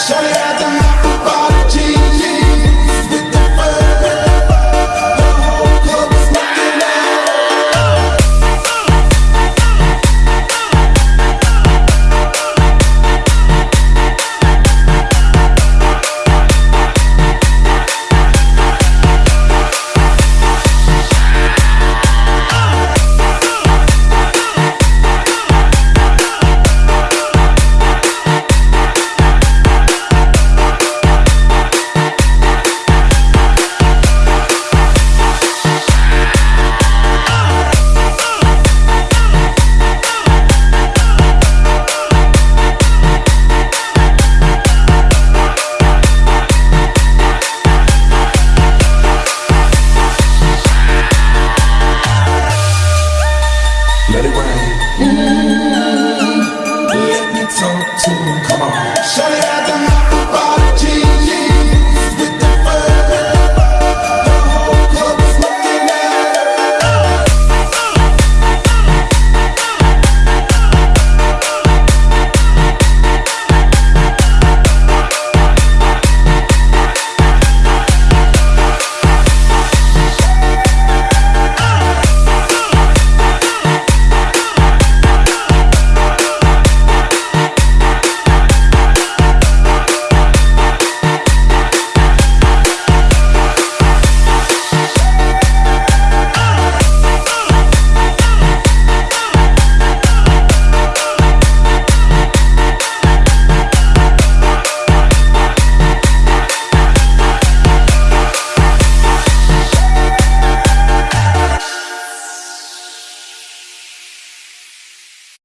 Shut